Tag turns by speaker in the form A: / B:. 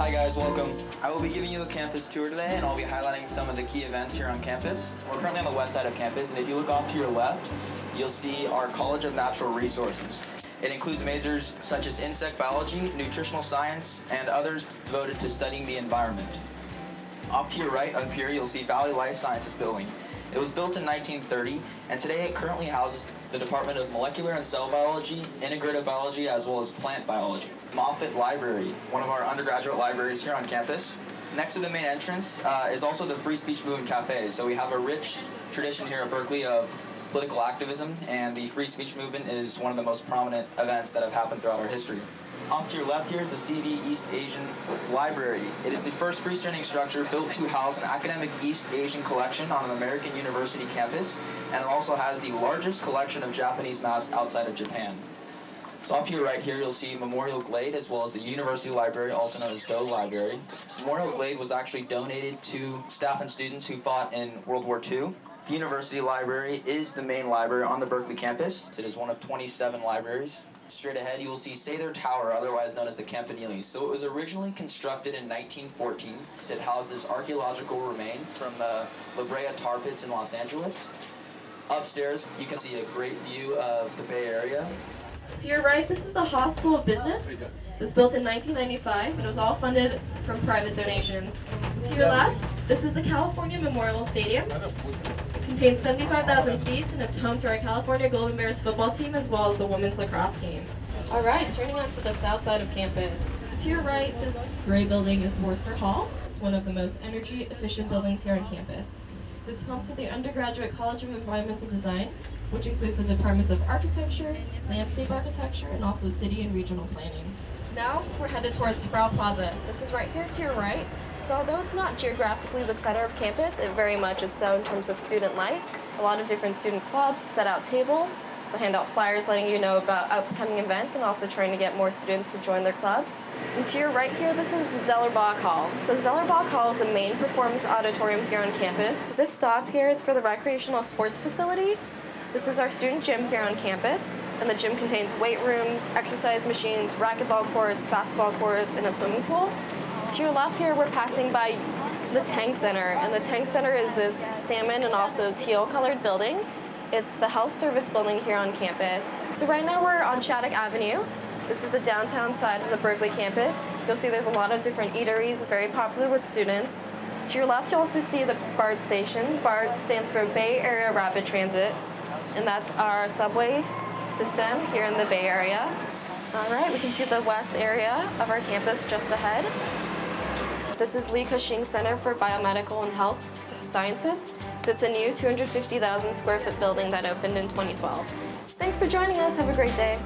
A: Hi guys, welcome. I will be giving you a campus tour today and I'll be highlighting some of the key events here on campus. We're currently on the west side of campus and if you look off to your left, you'll see our College of Natural Resources. It includes majors such as insect biology, nutritional science, and others devoted to studying the environment. Off to your right up here, you'll see Valley Life Sciences Building. It was built in 1930, and today it currently houses the Department of Molecular and Cell Biology, Integrative Biology, as well as Plant Biology. Moffitt Library, one of our undergraduate libraries here on campus. Next to the main entrance uh, is also the Free Speech Movement Cafe. So we have a rich tradition here at Berkeley of political activism, and the free speech movement is one of the most prominent events that have happened throughout our history. Off to your left here is the CV East Asian Library. It is the first freestanding structure built to house an academic East Asian collection on an American university campus, and it also has the largest collection of Japanese maps outside of Japan. So off to your right here, you'll see Memorial Glade as well as the University Library, also known as Doe Library. Memorial Glade was actually donated to staff and students who fought in World War II. The University Library is the main library on the Berkeley campus. It is one of 27 libraries. Straight ahead, you will see Sather Tower, otherwise known as the Campanile. So it was originally constructed in 1914. It houses archaeological remains from the La Brea tar pits in Los Angeles. Upstairs, you can see a great view of the Bay Area.
B: To your right, this is the Haas School of Business. It was built in 1995 and it was all funded from private donations. To your left, this is the California Memorial Stadium. It contains 75,000 seats and it's home to our California Golden Bears football team as well as the women's lacrosse team. All right, turning on to the south side of campus. To your right, this gray building is Wurster Hall. It's one of the most energy efficient buildings here on campus. It's home to the Undergraduate College of Environmental Design, which includes the departments of architecture, landscape architecture, and also city and regional planning. Now we're headed towards Sproul Plaza. This is right here to your right.
C: So although it's not geographically the center of campus, it very much is so in terms of student life. A lot of different student clubs set out tables. They'll hand out flyers letting you know about upcoming events and also trying to get more students to join their clubs. And to your right here, this is Zellerbach Hall. So Zellerbach Hall is the main performance auditorium here on campus. This stop here is for the recreational sports facility. This is our student gym here on campus, and the gym contains weight rooms, exercise machines, racquetball courts, basketball courts, and a swimming pool. To your left here, we're passing by the Tang Center, and the Tang Center is this salmon and also teal colored building. It's the health service building here on campus. So right now we're on Shattuck Avenue. This is the downtown side of the Berkeley campus. You'll see there's a lot of different eateries, very popular with students. To your left, you'll also see the BART station. BART stands for Bay Area Rapid Transit and that's our subway system here in the Bay Area. All right, we can see the west area of our campus just ahead. This is Li Ka-shing Center for Biomedical and Health Sciences. It's a new 250,000 square foot building that opened in 2012. Thanks for joining us. Have a great day.